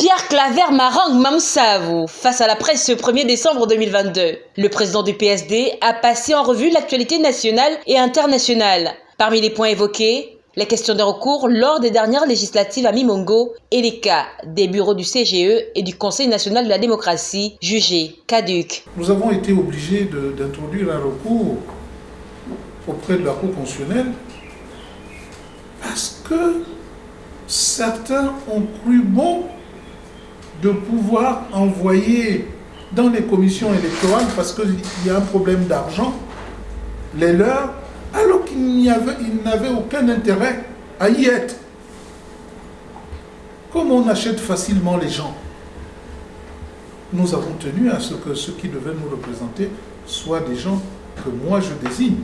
Pierre Claver Marang Mamsavou face à la presse ce 1er décembre 2022. Le président du PSD a passé en revue l'actualité nationale et internationale. Parmi les points évoqués, la question des recours lors des dernières législatives à Mimongo et les cas des bureaux du CGE et du Conseil national de la démocratie jugés caducs. Nous avons été obligés d'introduire un recours auprès de la Cour constitutionnelle parce que certains ont cru bon de pouvoir envoyer dans les commissions électorales, parce qu'il y a un problème d'argent, les leurs, alors qu'ils n'avaient aucun intérêt à y être. Comme on achète facilement les gens, nous avons tenu à ce que ceux qui devaient nous représenter soient des gens que moi je désigne.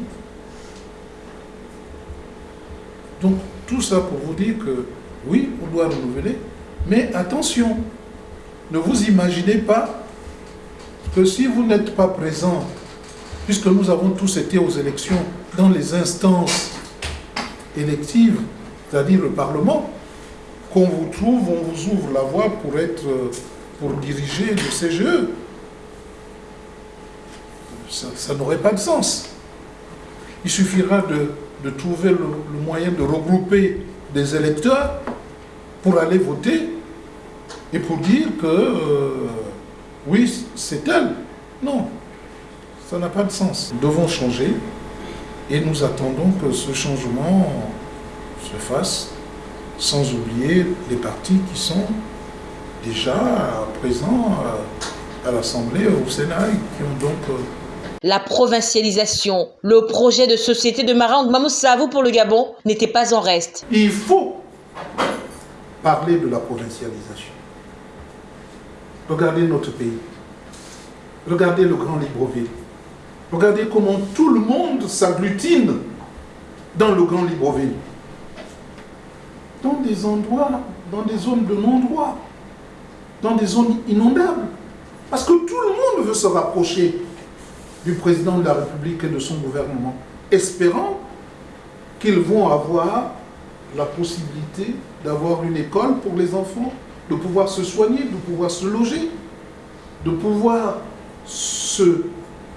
Donc tout ça pour vous dire que oui, on doit renouveler, mais attention, ne vous imaginez pas que si vous n'êtes pas présent, puisque nous avons tous été aux élections dans les instances électives, c'est-à-dire le Parlement, qu'on vous trouve, on vous ouvre la voie pour, être, pour diriger le CGE. Ça, n'aurait pas de sens. Il suffira de, trouver le, moyen de regrouper des électeurs pour aller voter et pour dire que euh, oui, c'est elle. Non, ça n'a pas de sens. Nous devons changer et nous attendons que ce changement se fasse sans oublier les partis qui sont déjà présents à l'Assemblée, au Sénat, qui ont donc... Euh, la provincialisation, le projet de société de Marang Mamoussavou pour le Gabon n'était pas en reste. Il faut parler de la provincialisation. Regardez notre pays. Regardez le grand Libreville. Regardez comment tout le monde s'agglutine dans le grand Libreville. Dans des endroits, dans des zones de non-droit, dans des zones inondables. Parce que tout le monde veut se rapprocher du président de la République et de son gouvernement, espérant qu'ils vont avoir la possibilité d'avoir une école pour les enfants, de pouvoir se soigner, de pouvoir se loger, de pouvoir se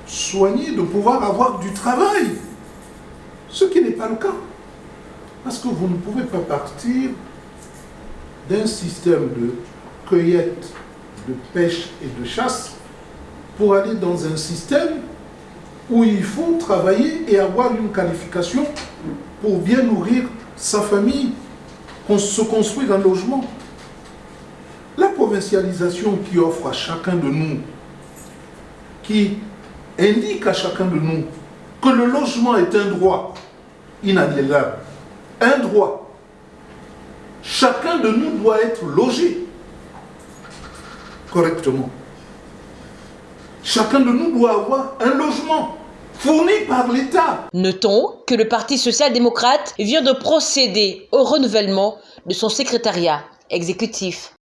soigner, de pouvoir avoir du travail. Ce qui n'est pas le cas. Parce que vous ne pouvez pas partir d'un système de cueillette, de pêche et de chasse pour aller dans un système où il faut travailler et avoir une qualification pour bien nourrir sa famille, se construire un logement. Qui offre à chacun de nous, qui indique à chacun de nous que le logement est un droit inaliénable, un droit. Chacun de nous doit être logé correctement. Chacun de nous doit avoir un logement fourni par l'État. Notons que le Parti social-démocrate vient de procéder au renouvellement de son secrétariat exécutif.